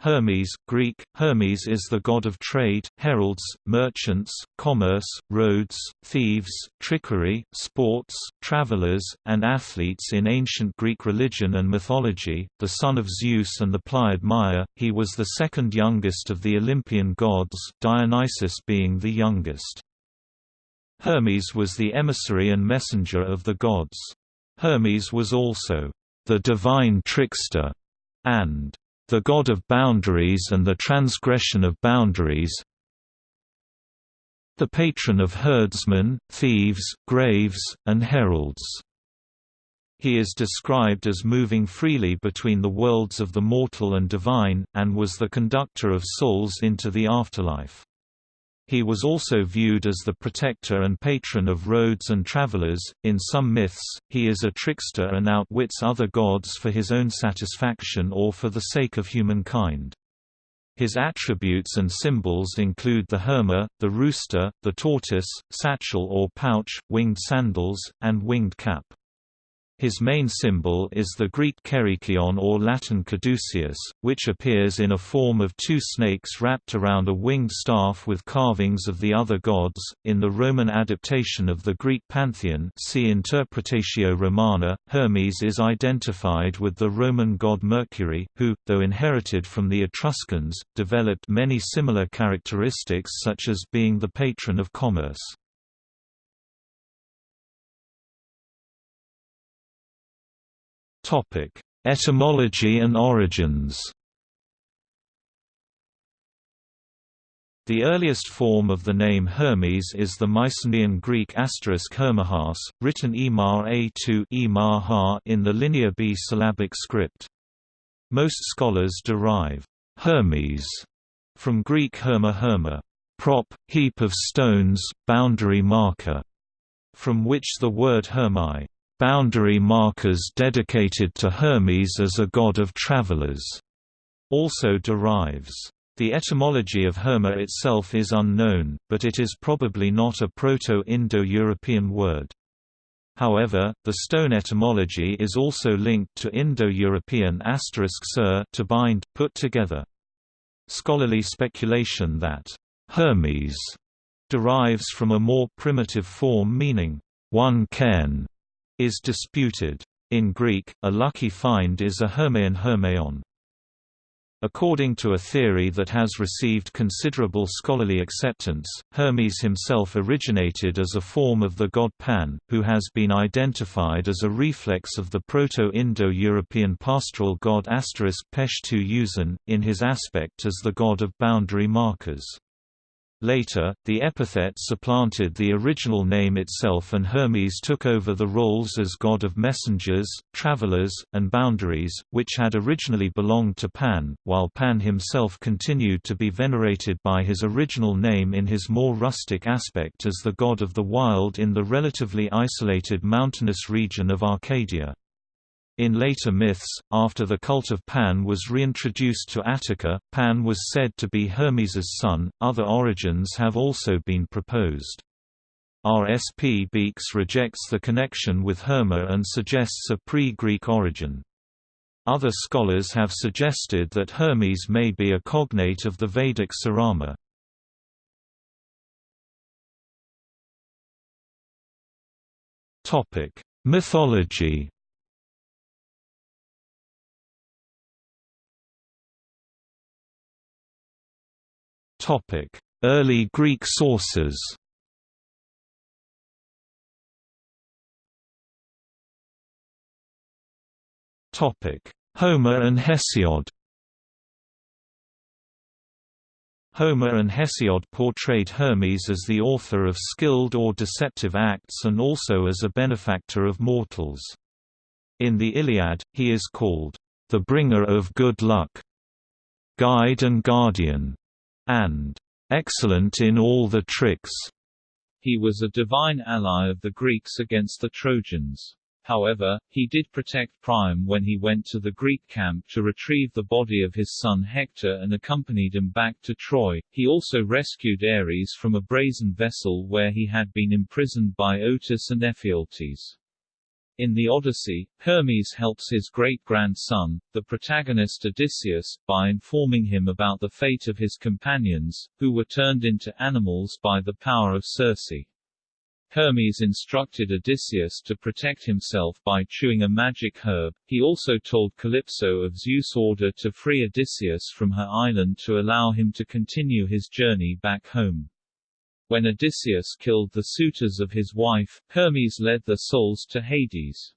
Hermes Greek, Hermes is the god of trade, heralds, merchants, commerce, roads, thieves, trickery, sports, travelers, and athletes in ancient Greek religion and mythology, the son of Zeus and the Pleiad Maia, he was the second youngest of the Olympian gods, Dionysus being the youngest. Hermes was the emissary and messenger of the gods. Hermes was also the divine trickster and the God of boundaries and the transgression of boundaries the patron of herdsmen, thieves, graves, and heralds. He is described as moving freely between the worlds of the mortal and divine, and was the conductor of souls into the afterlife. He was also viewed as the protector and patron of roads and travelers. In some myths, he is a trickster and outwits other gods for his own satisfaction or for the sake of humankind. His attributes and symbols include the herma, the rooster, the tortoise, satchel or pouch, winged sandals, and winged cap. His main symbol is the Greek kerykeion or Latin caduceus, which appears in a form of two snakes wrapped around a winged staff with carvings of the other gods. In the Roman adaptation of the Greek pantheon, see Interpretatio Romana, Hermes is identified with the Roman god Mercury, who, though inherited from the Etruscans, developed many similar characteristics such as being the patron of commerce. Topic: Etymology and origins. The earliest form of the name Hermes is the Mycenaean Greek asterisk Hermahas, written Emar A2 in the Linear B syllabic script. Most scholars derive Hermes from Greek herma herma, prop, heap of stones, boundary marker, from which the word hermai boundary markers dedicated to Hermes as a god of travelers, also derives. The etymology of Herma itself is unknown, but it is probably not a Proto-Indo-European word. However, the stone etymology is also linked to Indo-European asterisk sir to bind, put together. Scholarly speculation that Hermes derives from a more primitive form meaning one cairn, is disputed. In Greek, a lucky find is a hermeion hermeion. According to a theory that has received considerable scholarly acceptance, Hermes himself originated as a form of the god Pan, who has been identified as a reflex of the Proto-Indo-European pastoral god Asterisk Peshtu Uzan, in his aspect as the god of boundary markers. Later, the epithet supplanted the original name itself and Hermes took over the roles as god of messengers, travelers, and boundaries, which had originally belonged to Pan, while Pan himself continued to be venerated by his original name in his more rustic aspect as the god of the wild in the relatively isolated mountainous region of Arcadia. In later myths, after the cult of Pan was reintroduced to Attica, Pan was said to be Hermes's son. Other origins have also been proposed. R. S. P. Beekes rejects the connection with Herma and suggests a pre-Greek origin. Other scholars have suggested that Hermes may be a cognate of the Vedic Sarama. Mythology Early Greek sources Homer and Hesiod Homer and Hesiod portrayed Hermes as the author of skilled or deceptive acts and also as a benefactor of mortals. In the Iliad, he is called, "...the bringer of good luck", "...guide and guardian", and excellent in all the tricks. He was a divine ally of the Greeks against the Trojans. However, he did protect Priam when he went to the Greek camp to retrieve the body of his son Hector and accompanied him back to Troy. He also rescued Ares from a brazen vessel where he had been imprisoned by Otus and Ephialtes. In the Odyssey, Hermes helps his great-grandson, the protagonist Odysseus, by informing him about the fate of his companions, who were turned into animals by the power of Circe. Hermes instructed Odysseus to protect himself by chewing a magic herb. He also told Calypso of Zeus' order to free Odysseus from her island to allow him to continue his journey back home. When Odysseus killed the suitors of his wife, Hermes led their souls to Hades.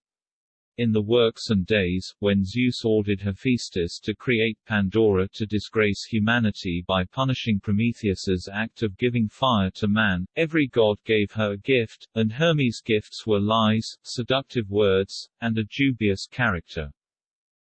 In the Works and Days, when Zeus ordered Hephaestus to create Pandora to disgrace humanity by punishing Prometheus's act of giving fire to man, every god gave her a gift, and Hermes' gifts were lies, seductive words, and a dubious character.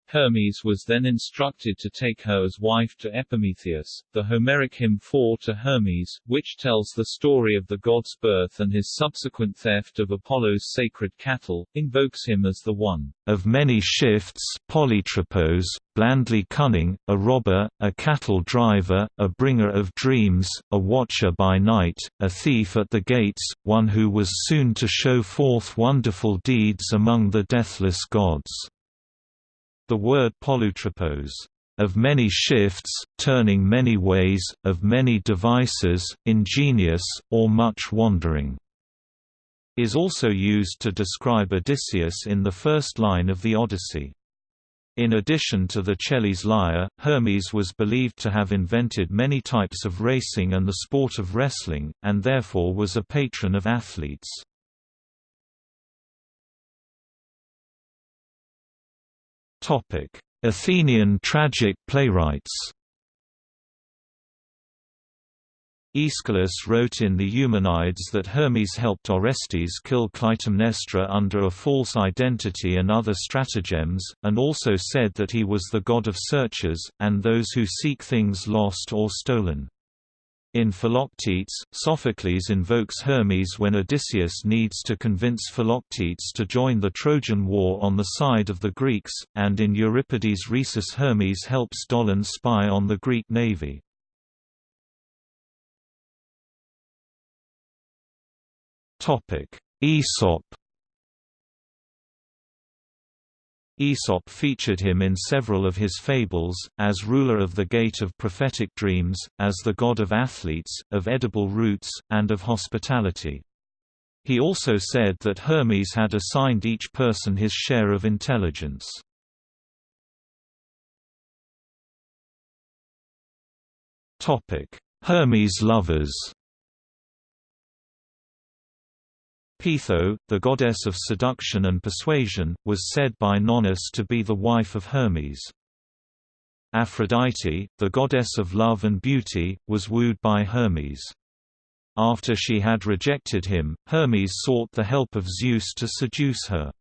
Hermes was then instructed to take her as wife to Epimetheus. The Homeric hymn 4 to Hermes, which tells the story of the god's birth and his subsequent theft of Apollo's sacred cattle, invokes him as the one of many shifts, polytropos, blandly cunning, a robber, a cattle driver, a bringer of dreams, a watcher by night, a thief at the gates, one who was soon to show forth wonderful deeds among the deathless gods. The word polytropos, of many shifts, turning many ways, of many devices, ingenious, or much wandering, is also used to describe Odysseus in the first line of the Odyssey. In addition to the Celles lyre, Hermes was believed to have invented many types of racing and the sport of wrestling, and therefore was a patron of athletes. Athenian tragic playwrights Aeschylus wrote in the Eumenides that Hermes helped Orestes kill Clytemnestra under a false identity and other stratagems, and also said that he was the god of searchers, and those who seek things lost or stolen. In Philoctetes, Sophocles invokes Hermes when Odysseus needs to convince Philoctetes to join the Trojan War on the side of the Greeks, and in Euripides' Rhesus Hermes helps Dolon spy on the Greek navy. Aesop Aesop featured him in several of his fables, as ruler of the Gate of Prophetic Dreams, as the god of athletes, of edible roots, and of hospitality. He also said that Hermes had assigned each person his share of intelligence. Hermes lovers Peitho, the goddess of seduction and persuasion, was said by Nonnus to be the wife of Hermes. Aphrodite, the goddess of love and beauty, was wooed by Hermes. After she had rejected him, Hermes sought the help of Zeus to seduce her.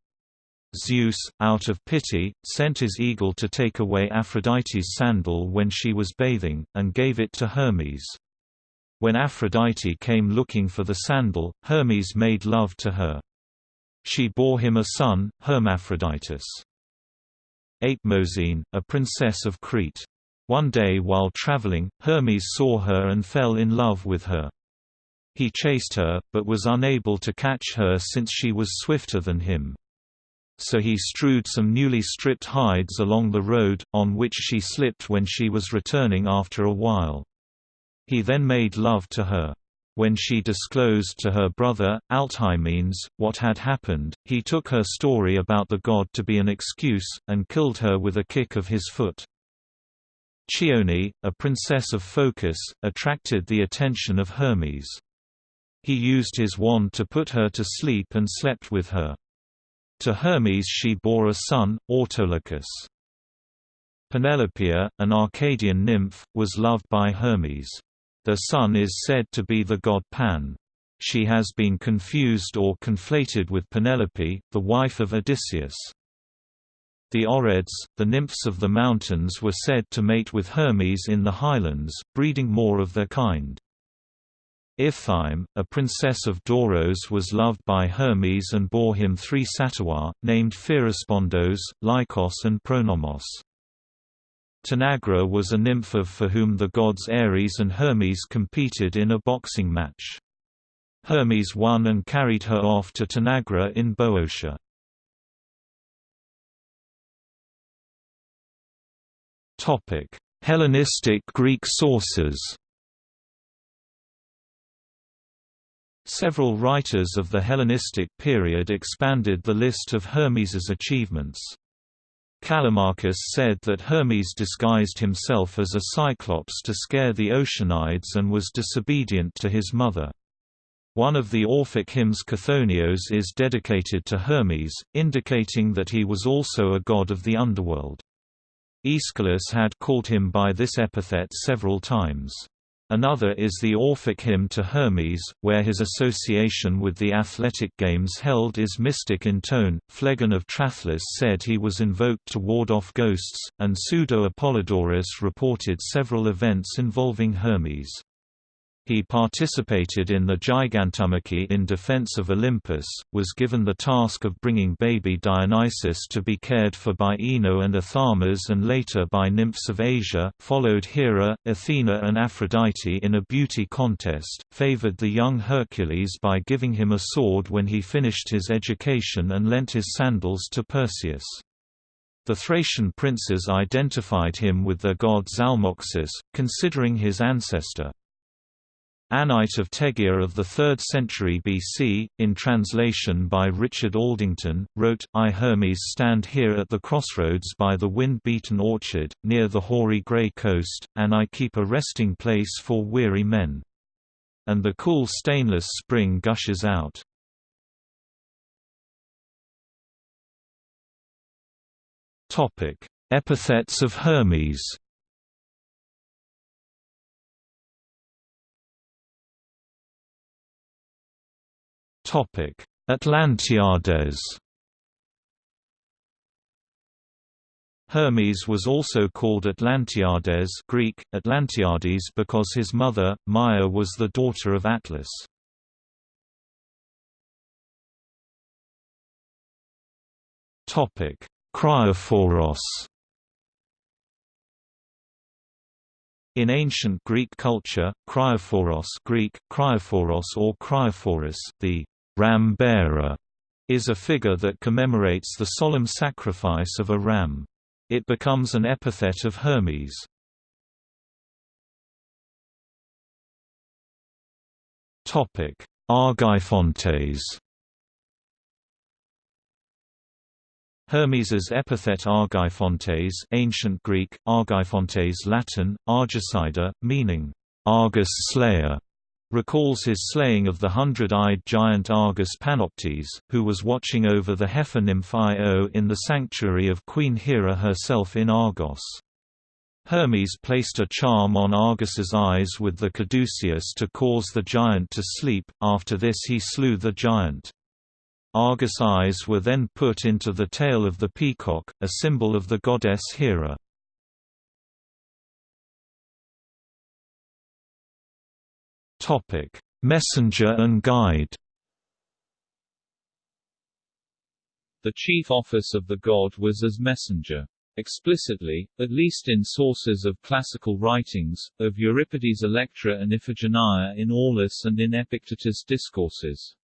Zeus, out of pity, sent his eagle to take away Aphrodite's sandal when she was bathing, and gave it to Hermes. When Aphrodite came looking for the sandal, Hermes made love to her. She bore him a son, Hermaphroditus. Apemosyne, a princess of Crete. One day while traveling, Hermes saw her and fell in love with her. He chased her, but was unable to catch her since she was swifter than him. So he strewed some newly stripped hides along the road, on which she slipped when she was returning after a while. He then made love to her. When she disclosed to her brother, Alcmenes, what had happened, he took her story about the god to be an excuse, and killed her with a kick of his foot. Chione, a princess of Phocis, attracted the attention of Hermes. He used his wand to put her to sleep and slept with her. To Hermes she bore a son, Autolycus. Penelopeia, an Arcadian nymph, was loved by Hermes. Their son is said to be the god Pan. She has been confused or conflated with Penelope, the wife of Odysseus. The Oreads, the nymphs of the mountains were said to mate with Hermes in the highlands, breeding more of their kind. Iphthyme, a princess of Doros was loved by Hermes and bore him three satyrs, named Pherespondos, Lycos and Pronomos. Tanagra was a nymph of for whom the gods Ares and Hermes competed in a boxing match. Hermes won and carried her off to Tanagra in Boeotia. Hellenistic Greek sources Several writers of the Hellenistic period expanded the list of Hermes's achievements. Callimachus said that Hermes disguised himself as a cyclops to scare the Oceanides and was disobedient to his mother. One of the Orphic hymns Chthonios is dedicated to Hermes, indicating that he was also a god of the underworld. Aeschylus had called him by this epithet several times. Another is the Orphic hymn to Hermes, where his association with the athletic games held is mystic in tone. Phlegon of Tralles said he was invoked to ward off ghosts, and Pseudo-Apollodorus reported several events involving Hermes. He participated in the Gigantomachy in defense of Olympus, was given the task of bringing baby Dionysus to be cared for by Ino and Athamas and later by nymphs of Asia, followed Hera, Athena and Aphrodite in a beauty contest, favored the young Hercules by giving him a sword when he finished his education and lent his sandals to Perseus. The Thracian princes identified him with their god Zalmoxis, considering his ancestor. Anyte of Tegea of the 3rd century BC, in translation by Richard Aldington, wrote, I Hermes stand here at the crossroads by the wind-beaten orchard, near the hoary grey coast, and I keep a resting place for weary men. And the cool stainless spring gushes out. Epithets of Hermes Topic: Atlantiades. Hermes was also called Atlantiades Greek, Atlantiades because his mother, Maia was the daughter of Atlas. Cryophoros In ancient Greek culture, cryophoros Greek, cryophoros or cryophoros, the ram bearer is a figure that commemorates the solemn sacrifice of a ram. It becomes an epithet of Hermes. Topic: Argeiphontes Hermes's epithet Argeiphontes ancient Greek, Argeiphontes Latin, Argicida, meaning, Argus slayer, recalls his slaying of the hundred-eyed giant Argus Panoptes, who was watching over the heifer nymph Io in the sanctuary of Queen Hera herself in Argos. Hermes placed a charm on Argus's eyes with the caduceus to cause the giant to sleep, after this he slew the giant. Argus eyes were then put into the tail of the peacock, a symbol of the goddess Hera. Topic: Messenger and guide. The chief office of the god was as messenger. Explicitly, at least in sources of classical writings, of Euripides' Electra and Iphigenia in Aulis and in Epictetus' discourses.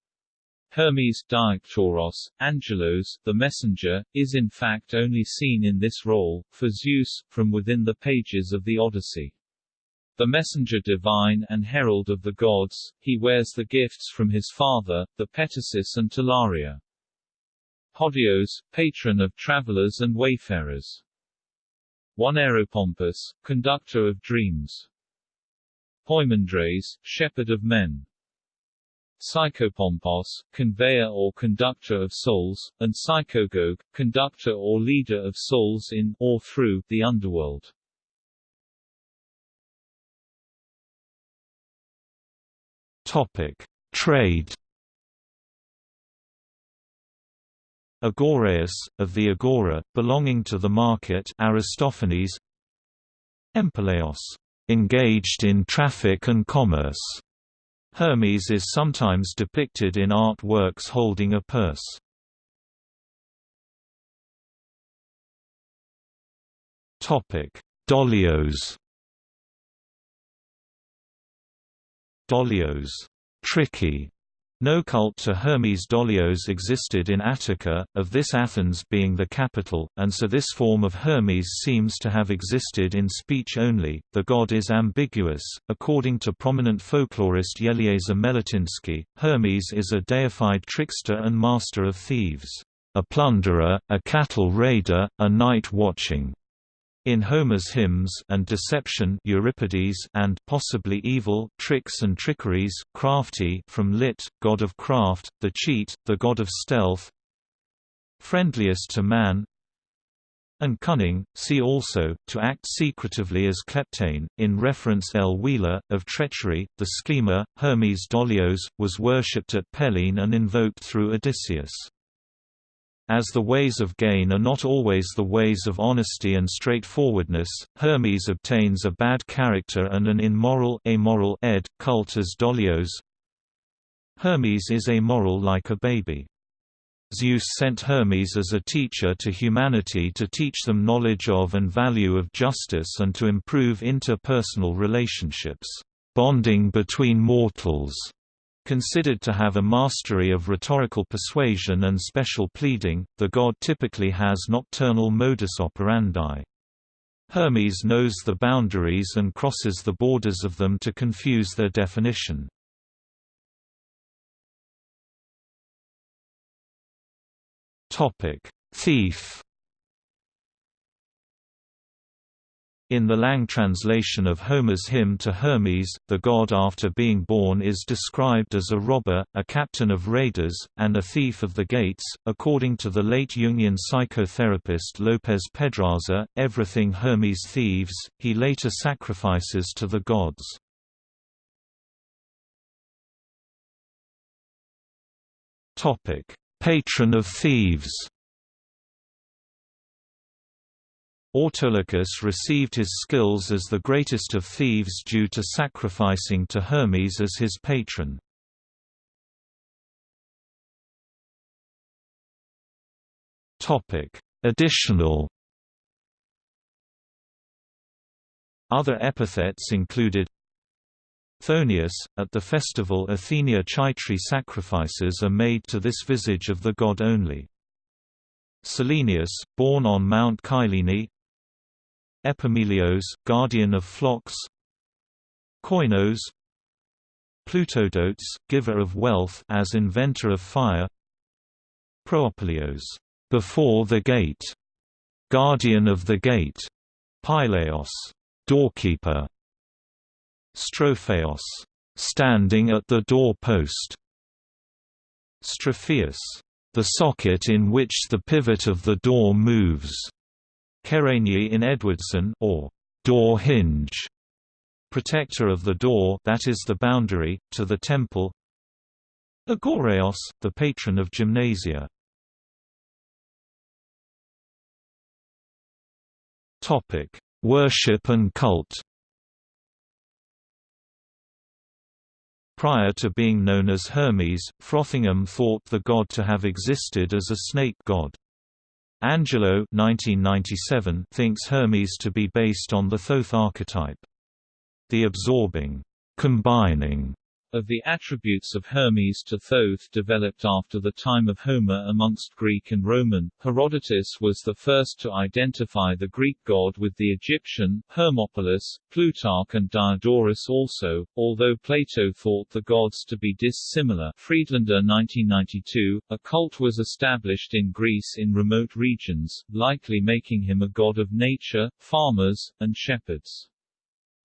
Hermes Diaktoros, Angelos, the messenger, is in fact only seen in this role, for Zeus, from within the pages of the Odyssey. The messenger divine and herald of the gods, he wears the gifts from his father, the Petasos and Talaria. Hodios, patron of travelers and wayfarers. Oneiropompus, conductor of dreams. Poimandres, shepherd of men. Psychopompos, conveyor or conductor of souls, and Psychogogue, conductor or leader of souls in, or through, the underworld. Topic: Trade. Agoraeus, of the Agora, belonging to the market Aristophanes Empeleos, engaged in traffic and commerce. Hermes is sometimes depicted in art works holding a purse. Dolios Dolios, tricky, No cult to Hermes Dolios existed in Attica, of this Athens being the capital, and so this form of Hermes seems to have existed in speech only. The god is ambiguous. According to prominent folklorist Eleazar Meletinsky, Hermes is a deified trickster and master of thieves, a plunderer, a cattle raider, a night watching in Homer's hymns and deception Euripides and possibly evil tricks and trickeries crafty from lit god of craft the cheat the god of stealth friendliest to man and cunning see also to act secretively as kleptane. In reference L. Wheeler of treachery the schemer Hermes Dolios was worshipped at Pellene and invoked through Odysseus as the ways of gain are not always the ways of honesty and straightforwardness, Hermes obtains a bad character and an immoral amoral ed. cult as Dolios. Hermes is amoral like a baby. Zeus sent Hermes as a teacher to humanity to teach them knowledge of and value of justice and to improve interpersonal relationships, bonding between mortals. Considered to have a mastery of rhetorical persuasion and special pleading, the god typically has nocturnal modus operandi. Hermes knows the boundaries and crosses the borders of them to confuse their definition. Thief In the Lang translation of Homer's hymn to Hermes, the god after being born is described as a robber, a captain of raiders, and a thief of the gates. According to the late Jungian psychotherapist Lopez Pedraza, everything Hermes thieves, he later sacrifices to the gods. Patron of thieves Autolycus received his skills as the greatest of thieves due to sacrificing to Hermes as his patron. Additional Other epithets included Thonius, at the festival Athenia Chaitri sacrifices are made to this visage of the god only. Selenius, born on Mount Kylene Epimelios, guardian of flocks. Koinos. Plutodotes, giver of wealth as inventor of fire. Proopilios, before the gate, guardian of the gate, Pyleos, doorkeeper, Stropheos, standing at the doorpost, Stropheus, the socket in which the pivot of the door moves. Kerenyi in Edwardson or door hinge, protector of the door that is the boundary, to the temple Agoreos, the patron of gymnasia. Worship and cult Prior to being known as Hermes, Frothingham thought the god to have existed as a snake god. Angelo 1997 thinks Hermes to be based on the Thoth archetype. The absorbing, combining of the attributes of Hermes to Thoth developed after the time of Homer amongst Greek and Roman. Herodotus was the first to identify the Greek god with the Egyptian, Hermopolis, Plutarch and Diodorus also, although Plato thought the gods to be dissimilar. Friedlander 1992, a cult was established in Greece in remote regions, likely making him a god of nature, farmers, and shepherds.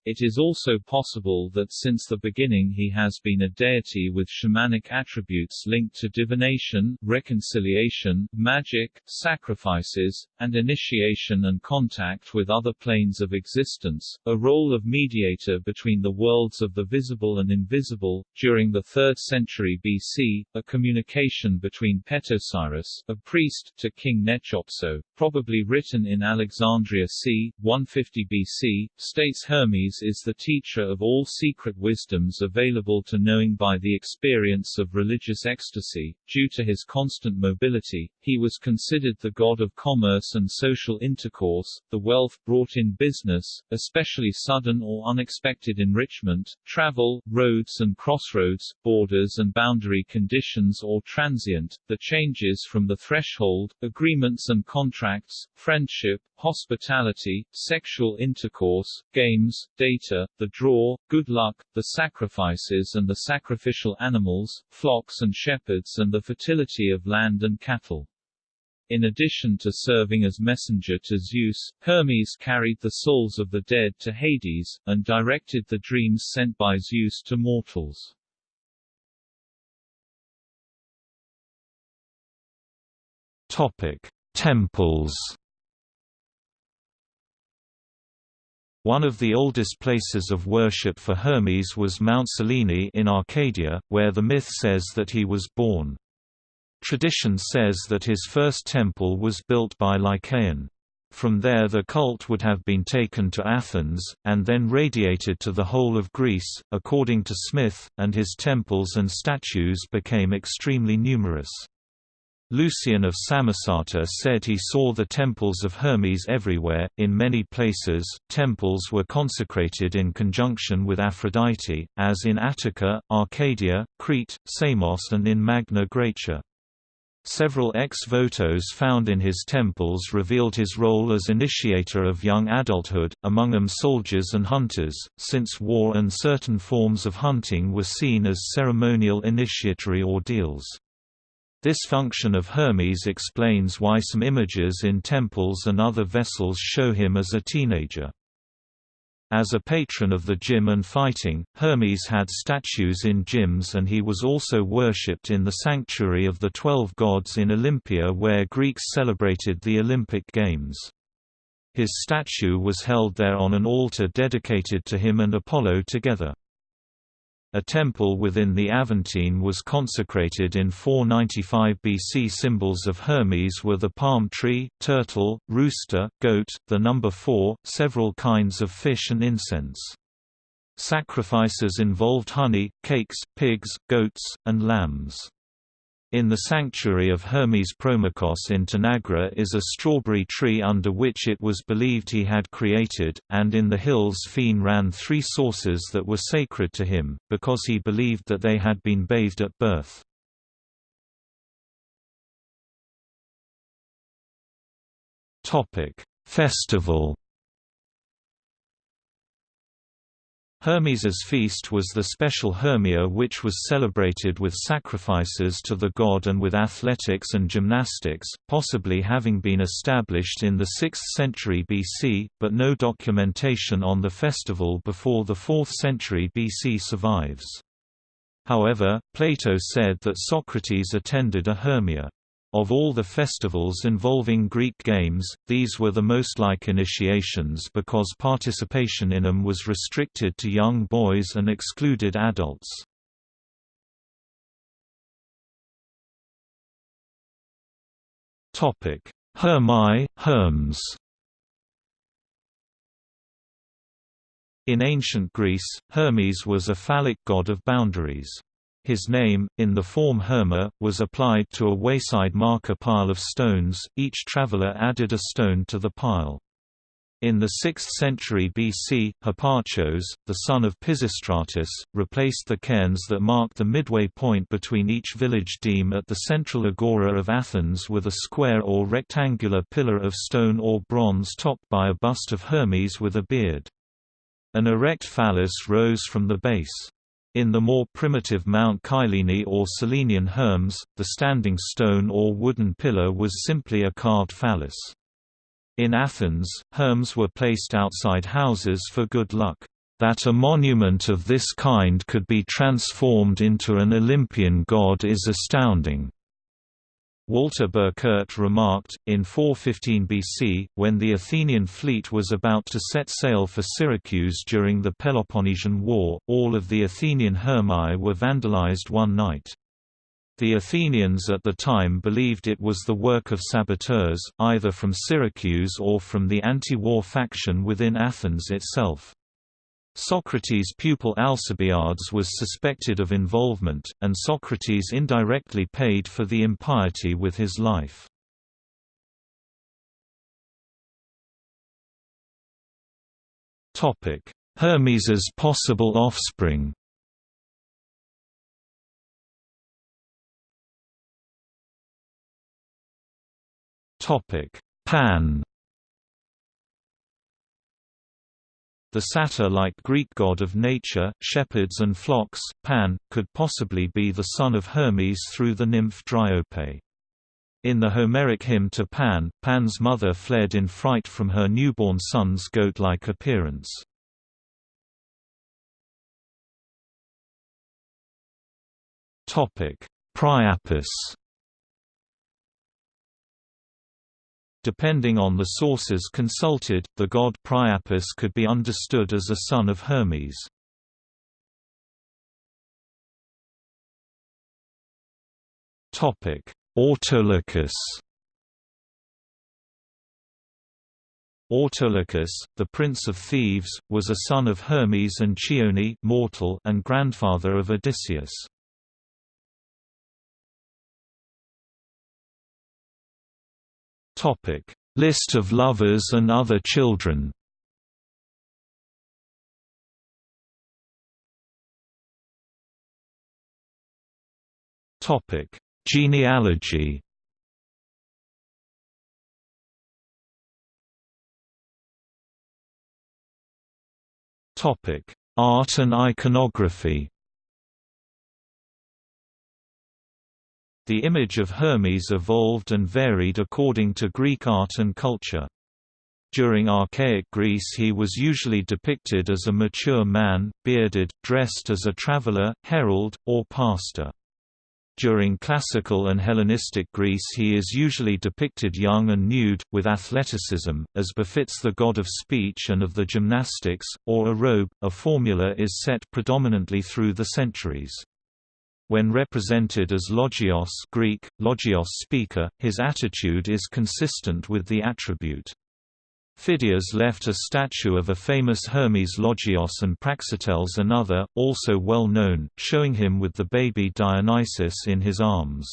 It is also possible that since the beginning he has been a deity with shamanic attributes linked to divination, reconciliation, magic, sacrifices, and initiation and contact with other planes of existence, a role of mediator between the worlds of the visible and invisible. During the 3rd century BC, a communication between Petosiris, a priest, to King Nechepso, probably written in Alexandria c. 150 BC, states Hermes Is the teacher of all secret wisdoms available to knowing by the experience of religious ecstasy. Due to his constant mobility, he was considered the god of commerce and social intercourse, the wealth brought in business, especially sudden or unexpected enrichment, travel, roads and crossroads, borders and boundary conditions or transient, the changes from the threshold, agreements and contracts, friendship, hospitality, sexual intercourse, games, data, the draw, good luck, the sacrifices and the sacrificial animals, flocks and shepherds and the fertility of land and cattle. In addition to serving as messenger to Zeus, Hermes carried the souls of the dead to Hades, and directed the dreams sent by Zeus to mortals. Topic: Temples One of the oldest places of worship for Hermes was Mount Cyllene in Arcadia, where the myth says that he was born. Tradition says that his first temple was built by Lycaon. From there the cult would have been taken to Athens, and then radiated to the whole of Greece, according to Smith, and his temples and statues became extremely numerous. Lucian of Samosata said he saw the temples of Hermes everywhere. In many places, temples were consecrated in conjunction with Aphrodite, as in Attica, Arcadia, Crete, Samos, and in Magna Graecia. Several ex votos found in his temples revealed his role as initiator of young adulthood, among them soldiers and hunters, since war and certain forms of hunting were seen as ceremonial initiatory ordeals. This function of Hermes explains why some images in temples and other vessels show him as a teenager. As a patron of the gym and fighting, Hermes had statues in gyms and he was also worshipped in the sanctuary of the Twelve Gods in Olympia where Greeks celebrated the Olympic Games. His statue was held there on an altar dedicated to him and Apollo together. A temple within the Aventine was consecrated in 495 BC. Symbols of Hermes were the palm tree, turtle, rooster, goat, the number four, several kinds of fish and incense. Sacrifices involved honey, cakes, pigs, goats, and lambs. In the sanctuary of Hermes Promachos in Tanagra is a strawberry tree under which it was believed he had created, and in the hills Phene ran three sources that were sacred to him, because he believed that they had been bathed at birth. Festival Hermes's feast was the special Hermaea which was celebrated with sacrifices to the god and with athletics and gymnastics, possibly having been established in the 6th century BC, but no documentation on the festival before the 4th century BC survives. However, Plato said that Socrates attended a Hermaea. Of all the festivals involving Greek games, these were the most like initiations because participation in them was restricted to young boys and excluded adults. Hermi, Herms In ancient Greece, Hermes was a phallic god of boundaries. His name, in the form Herma, was applied to a wayside marker pile of stones, each traveler added a stone to the pile. In the 6th century BC, Hipparchos, the son of Pisistratus, replaced the cairns that marked the midway point between each village deme at the central agora of Athens with a square or rectangular pillar of stone or bronze topped by a bust of Hermes with a beard. An erect phallus rose from the base. In the more primitive Mount Kylene or Cyllenian Herms, the standing stone or wooden pillar was simply a carved phallus. In Athens, Herms were placed outside houses for good luck. That a monument of this kind could be transformed into an Olympian god is astounding. Walter Burkert remarked, in 415 BC, when the Athenian fleet was about to set sail for Syracuse during the Peloponnesian War, all of the Athenian Hermae were vandalized one night. The Athenians at the time believed it was the work of saboteurs, either from Syracuse or from the anti-war faction within Athens itself. Socrates' pupil Alcibiades was suspected of involvement, and Socrates indirectly paid for the impiety with his life. Hermes's possible offspring Pan The satyr-like Greek god of nature, shepherds and flocks, Pan, could possibly be the son of Hermes through the nymph Dryope. In the Homeric hymn to Pan, Pan's mother fled in fright from her newborn son's goat-like appearance. Priapus Depending on the sources consulted, the god Priapus could be understood as a son of Hermes. Autolycus Autolycus, the prince of thieves, was a son of Hermes and Chione mortal and grandfather of Odysseus. Topic: List of lovers and other children. Topic: Genealogy. Topic: Art and iconography. The image of Hermes evolved and varied according to Greek art and culture. During archaic Greece he was usually depicted as a mature man, bearded, dressed as a traveler, herald, or pastor. During classical and Hellenistic Greece he is usually depicted young and nude, with athleticism, as befits the god of speech and of the gymnastics, or a robe. A formula is set predominantly through the centuries. When represented as logios Greek, logios speaker, his attitude is consistent with the attribute. Phidias left a statue of a famous Hermes Logios and Praxiteles another, also well known, showing him with the baby Dionysus in his arms.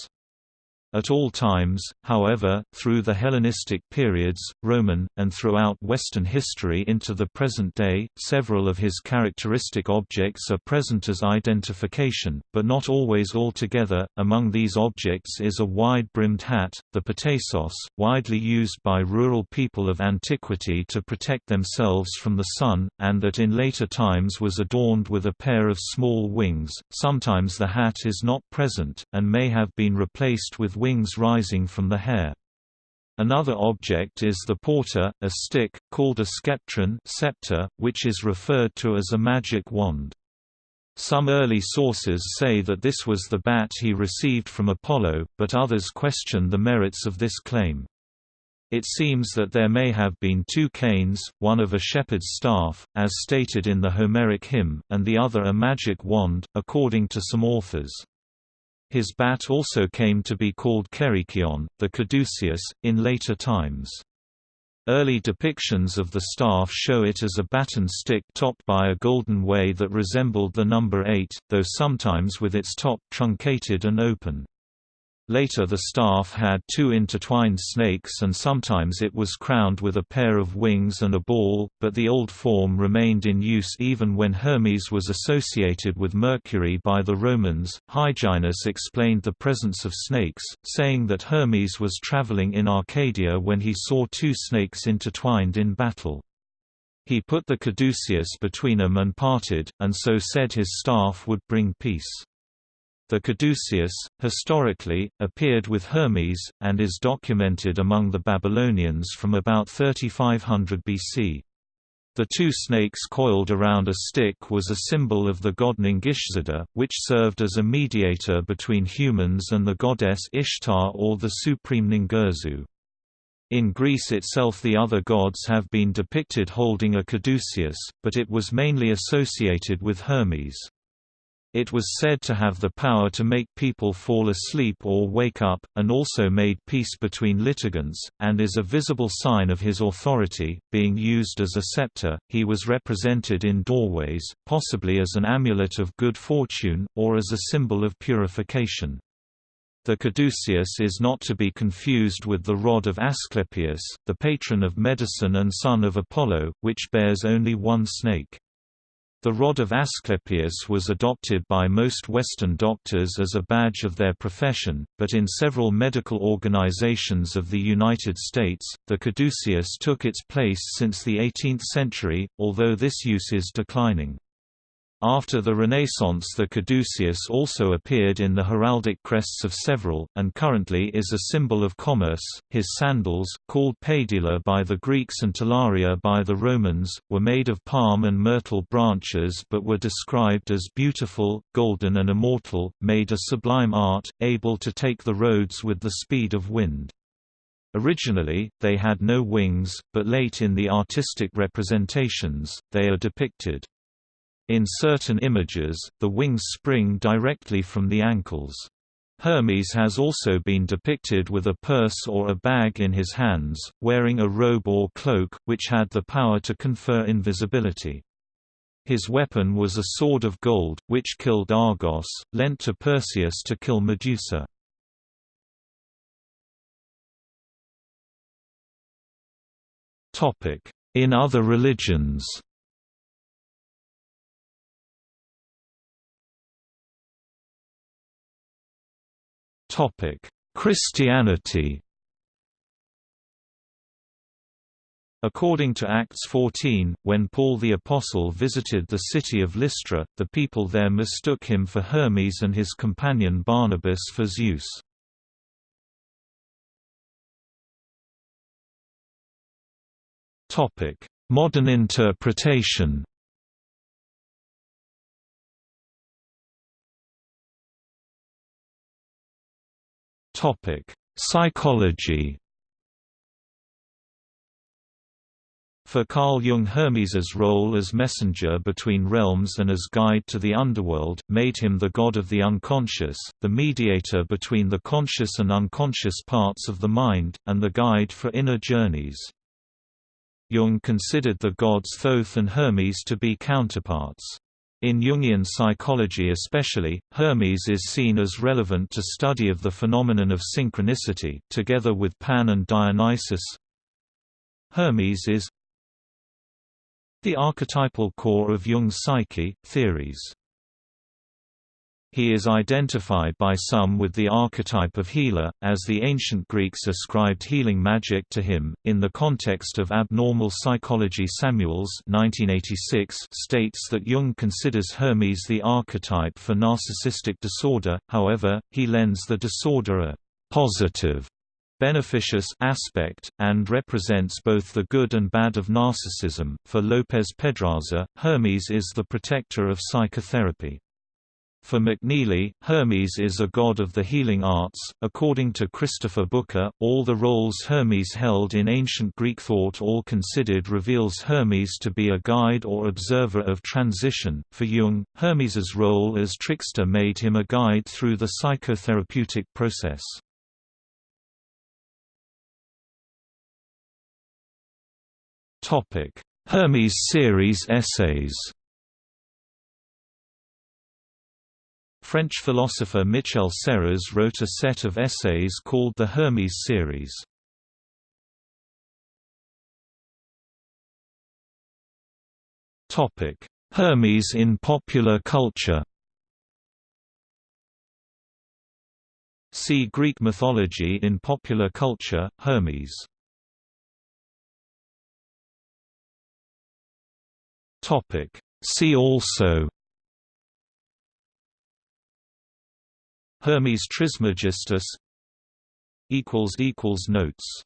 At all times, however, through the Hellenistic periods, Roman, and throughout Western history into the present day, several of his characteristic objects are present as identification, but not always altogether. Among these objects is a wide brimmed hat, the petasos, widely used by rural people of antiquity to protect themselves from the sun, and that in later times was adorned with a pair of small wings. Sometimes the hat is not present, and may have been replaced with wings rising from the hair. Another object is the porter, a stick, called a scepter, which is referred to as a magic wand. Some early sources say that this was the bat he received from Apollo, but others question the merits of this claim. It seems that there may have been two canes, one of a shepherd's staff, as stated in the Homeric hymn, and the other a magic wand, according to some authors. His bat also came to be called Kerykeion, the caduceus, in later times. Early depictions of the staff show it as a baton stick topped by a golden way that resembled the number 8, though sometimes with its top truncated and open. Later the staff had two intertwined snakes and sometimes it was crowned with a pair of wings and a ball, but the old form remained in use even when Hermes was associated with Mercury by the Romans. Hyginus explained the presence of snakes, saying that Hermes was traveling in Arcadia when he saw two snakes intertwined in battle. He put the caduceus between them and parted, and so said his staff would bring peace. The caduceus, historically, appeared with Hermes, and is documented among the Babylonians from about 3500 BC. The two snakes coiled around a stick was a symbol of the god Ningishzida, which served as a mediator between humans and the goddess Ishtar or the supreme Ningirsu. In Greece itself the other gods have been depicted holding a caduceus, but it was mainly associated with Hermes. It was said to have the power to make people fall asleep or wake up, and also made peace between litigants, and is a visible sign of his authority. Being used as a scepter, he was represented in doorways, possibly as an amulet of good fortune, or as a symbol of purification. The caduceus is not to be confused with the rod of Asclepius, the patron of medicine and son of Apollo, which bears only one snake. The rod of Asclepius was adopted by most Western doctors as a badge of their profession, but in several medical organizations of the United States, the caduceus took its place since the 18th century, although this use is declining. After the Renaissance the caduceus also appeared in the heraldic crests of several, and currently is a symbol of commerce. His sandals, called pedila by the Greeks and talaria by the Romans, were made of palm and myrtle branches but were described as beautiful, golden and immortal, made a sublime art, able to take the roads with the speed of wind. Originally, they had no wings, but late in the artistic representations, they are depicted. In certain images, the wings spring directly from the ankles. Hermes has also been depicted with a purse or a bag in his hands, wearing a robe or cloak, which had the power to confer invisibility. His weapon was a sword of gold, which killed Argos, lent to Perseus to kill Medusa. In other religions Christianity According to Acts 14, when Paul the Apostle visited the city of Lystra, the people there mistook him for Hermes and his companion Barnabas for Zeus. Modern interpretation Topic: Psychology. For Carl Jung Hermes's role as messenger between realms and as guide to the underworld, made him the god of the unconscious, the mediator between the conscious and unconscious parts of the mind, and the guide for inner journeys. Jung considered the gods Thoth and Hermes to be counterparts. In Jungian psychology especially, Hermes is seen as relevant to study of the phenomenon of synchronicity, together with Pan and Dionysus. Hermes is the archetypal core of Jung's psyche, theories. He is identified by some with the archetype of healer, as the ancient Greeks ascribed healing magic to him. In the context of abnormal psychology, Samuels (1986) states that Jung considers Hermes the archetype for narcissistic disorder. However, he lends the disorder a positive beneficious aspect, and represents both the good and bad of narcissism. For Lopez Pedraza, Hermes is the protector of psychotherapy. For McNeely, Hermes is a god of the healing arts. According to Christopher Booker, all the roles Hermes held in ancient Greek thought all considered reveals Hermes to be a guide or observer of transition. For Jung, Hermes's role as trickster made him a guide through the psychotherapeutic process. Topic: Hermes series essays. French philosopher Michel Serres wrote a set of essays called the Hermes series. Hermes in popular culture See Greek mythology in popular culture, Hermes. Topic. See also Hermes Trismegistus Notes